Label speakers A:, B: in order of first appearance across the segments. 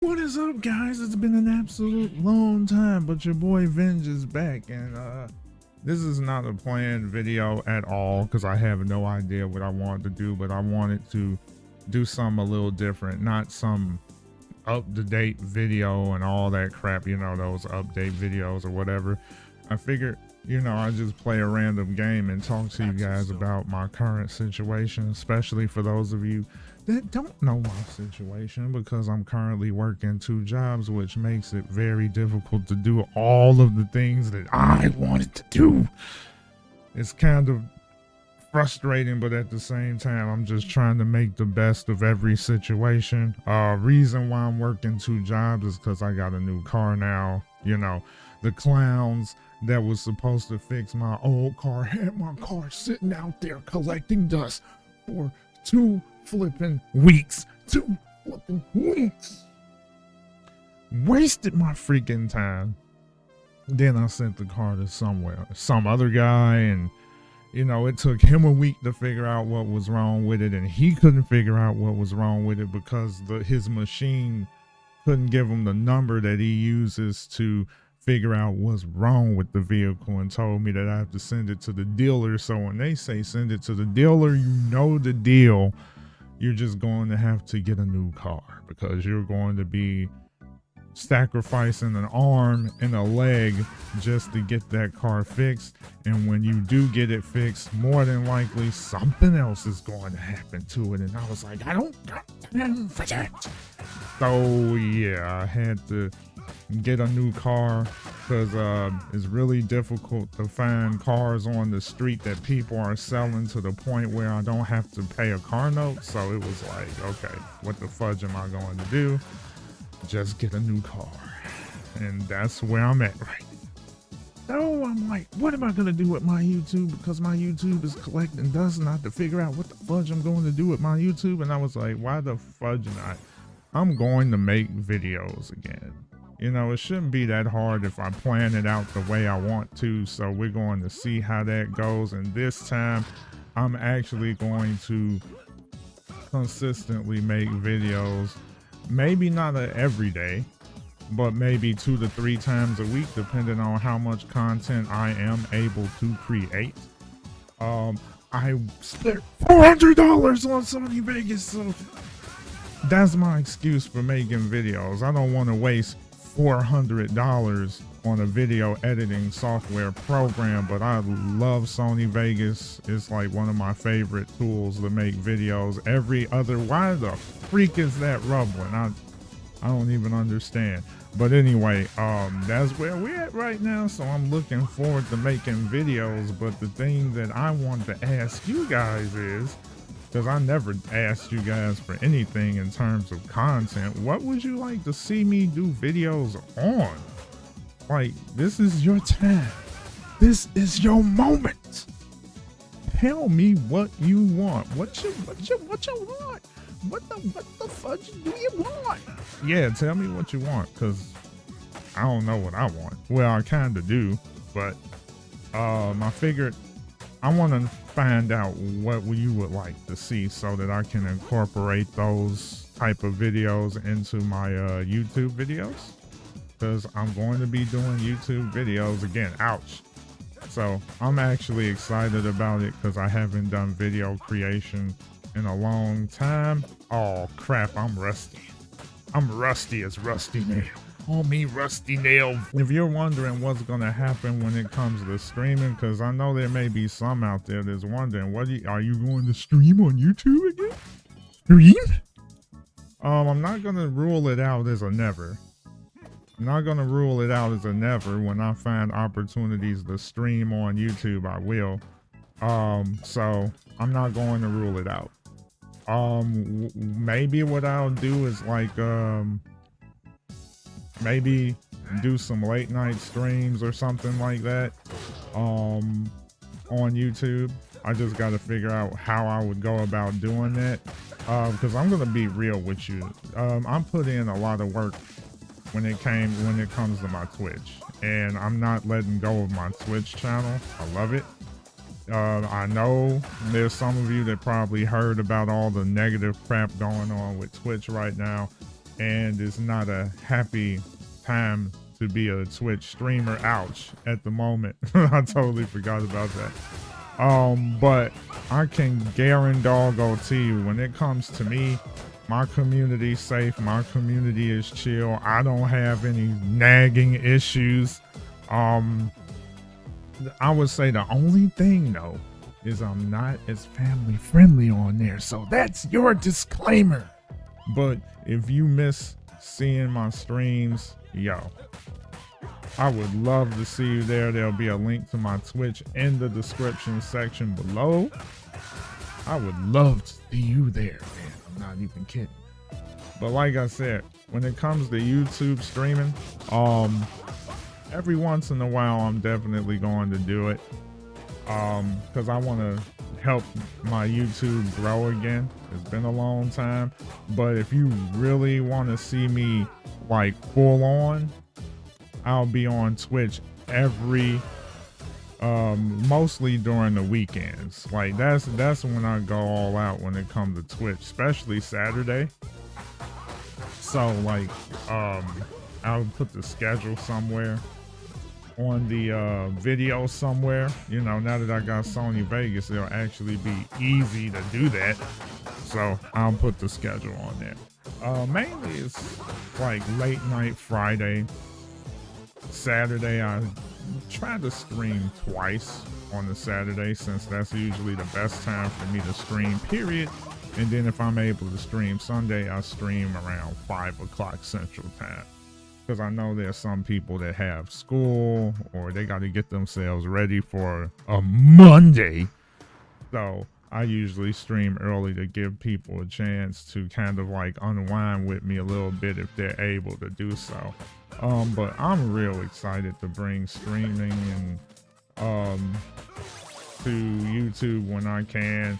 A: What is up, guys? It's been an absolute long time, but your boy Venge is back, and uh, this is not a planned video at all because I have no idea what I wanted to do, but I wanted to do something a little different, not some up-to-date video and all that crap, you know, those update videos or whatever. I figured, you know, I just play a random game and talk to you guys about my current situation, especially for those of you that don't know my situation because I'm currently working two jobs, which makes it very difficult to do all of the things that I wanted to do. It's kind of frustrating, but at the same time, I'm just trying to make the best of every situation. Uh, reason why I'm working two jobs is because I got a new car now. You know, the clowns that was supposed to fix my old car had my car sitting out there collecting dust for two flipping weeks. Two flipping weeks. Wasted my freaking time. Then I sent the car to somewhere, some other guy, and you know, it took him a week to figure out what was wrong with it, and he couldn't figure out what was wrong with it because the his machine couldn't give him the number that he uses to figure out what's wrong with the vehicle and told me that I have to send it to the dealer. So when they say send it to the dealer, you know the deal you're just going to have to get a new car because you're going to be sacrificing an arm and a leg just to get that car fixed. And when you do get it fixed, more than likely something else is going to happen to it. And I was like, I don't got time for that. So yeah, I had to get a new car because uh, it's really difficult to find cars on the street that people are selling to the point where I don't have to pay a car note. So it was like, okay, what the fudge am I going to do? Just get a new car. And that's where I'm at right now. so I'm like, what am I gonna do with my YouTube? Because my YouTube is collecting dust and I have to figure out what the fudge I'm going to do with my YouTube. And I was like, why the fudge not? I'm going to make videos again. You know, it shouldn't be that hard if I plan it out the way I want to. So we're going to see how that goes. And this time, I'm actually going to consistently make videos. Maybe not every day, but maybe two to three times a week, depending on how much content I am able to create. Um, I spent $400 on Sony Vegas, so that's my excuse for making videos. I don't want to waste $400 on a video editing software program, but I love Sony Vegas. It's like one of my favorite tools to make videos. Every other, why the freak is that rumbling? I, I don't even understand. But anyway, um, that's where we're at right now. So I'm looking forward to making videos. But the thing that I want to ask you guys is, because I never asked you guys for anything in terms of content. What would you like to see me do videos on? Like, this is your time. This is your moment. Tell me what you want. What you what you what you want? What the what the fudge do you want? Yeah, tell me what you want, cause I don't know what I want. Well, I kinda do, but um I figured I want to find out what you would like to see so that I can incorporate those type of videos into my uh, YouTube videos because I'm going to be doing YouTube videos again. Ouch. So I'm actually excited about it because I haven't done video creation in a long time. Oh crap, I'm rusty. I'm rusty as rusty nail call me Rusty Nail. If you're wondering what's to happen when it comes to streaming, because I know there may be some out there that's wondering, what you, are you going to stream on YouTube again? Stream? Um, I'm not to rule it out as a never. I'm not to rule it out as a never. When I find opportunities to stream on YouTube, I will. Um, so I'm not going to rule it out. Um, maybe what I'll do is like, um, maybe do some late night streams or something like that um, on YouTube. I just got to figure out how I would go about doing that because uh, I'm gonna be real with you. Um, I'm putting in a lot of work when it came when it comes to my Twitch, and I'm not letting go of my Twitch channel. I love it. Uh, I know there's some of you that probably heard about all the negative crap going on with Twitch right now. And it's not a happy time to be a Twitch streamer. Ouch! At the moment, I totally forgot about that. Um, but I can guarantee you, when it comes to me, my community's safe. My community is chill. I don't have any nagging issues. Um, I would say the only thing though is I'm not as family friendly on there. So that's your disclaimer. But if you miss seeing my streams, yo, I would love to see you there. There'll be a link to my Twitch in the description section below. I would love to see you there, man. I'm not even kidding. But like I said, when it comes to YouTube streaming, um, every once in a while, I'm definitely going to do it. Um, cause I want to help my YouTube grow again. It's been a long time, but if you really want to see me like full on, I'll be on Twitch every um mostly during the weekends. Like that's that's when I go all out when it comes to Twitch, especially Saturday. So like um I'll put the schedule somewhere on the uh, video somewhere. You know, now that I got Sony Vegas, it'll actually be easy to do that. So I'll put the schedule on there. Uh, mainly it's like late night Friday, Saturday. I try to stream twice on the Saturday since that's usually the best time for me to stream, period. And then if I'm able to stream Sunday, I stream around 5 o'clock Central Time because I know there's some people that have school or they got to get themselves ready for a Monday. So I usually stream early to give people a chance to kind of like unwind with me a little bit if they're able to do so. Um, but I'm real excited to bring streaming and um, to YouTube when I can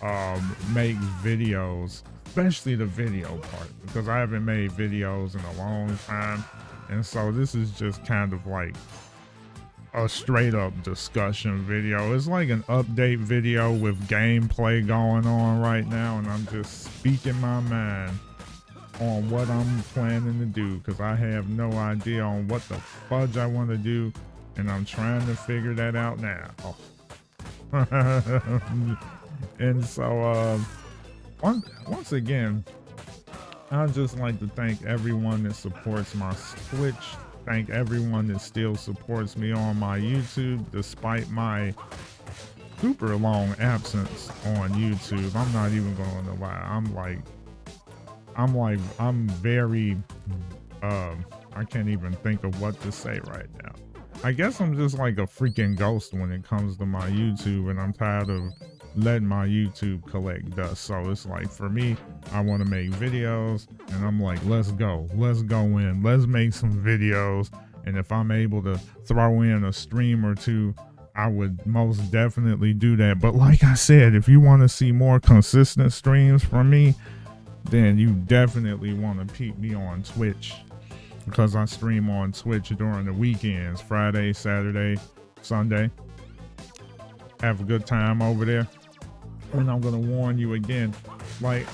A: um, make videos especially the video part because I haven't made videos in a long time. And so this is just kind of like a straight up discussion video. It's like an update video with gameplay going on right now. And I'm just speaking my mind on what I'm planning to do because I have no idea on what the fudge I want to do. And I'm trying to figure that out now. and so, uh, once, once again, I'd just like to thank everyone that supports my Twitch. Thank everyone that still supports me on my YouTube, despite my super long absence on YouTube. I'm not even going to lie. I'm like, I'm like, I'm very, um, I can't even think of what to say right now. I guess I'm just like a freaking ghost when it comes to my YouTube, and I'm tired of letting my YouTube collect dust. So it's like for me, I want to make videos and I'm like, let's go. Let's go in. Let's make some videos. And if I'm able to throw in a stream or two, I would most definitely do that. But like I said, if you want to see more consistent streams from me, then you definitely want to peep me on Twitch because I stream on Twitch during the weekends, Friday, Saturday, Sunday. Have a good time over there and I'm gonna warn you again, like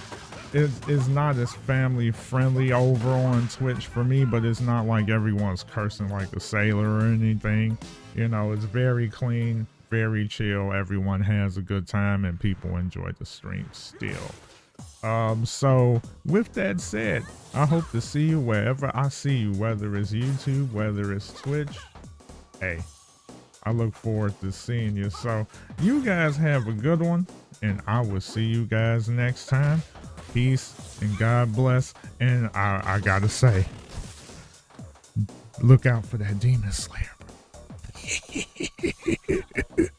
A: it's, it's not as family friendly over on Twitch for me, but it's not like everyone's cursing like a sailor or anything. You know, it's very clean, very chill. Everyone has a good time and people enjoy the stream still. Um, so with that said, I hope to see you wherever I see you, whether it's YouTube, whether it's Twitch. Hey, I look forward to seeing you. So you guys have a good one and I will see you guys next time. Peace and God bless. And I, I gotta say, look out for that demon slayer.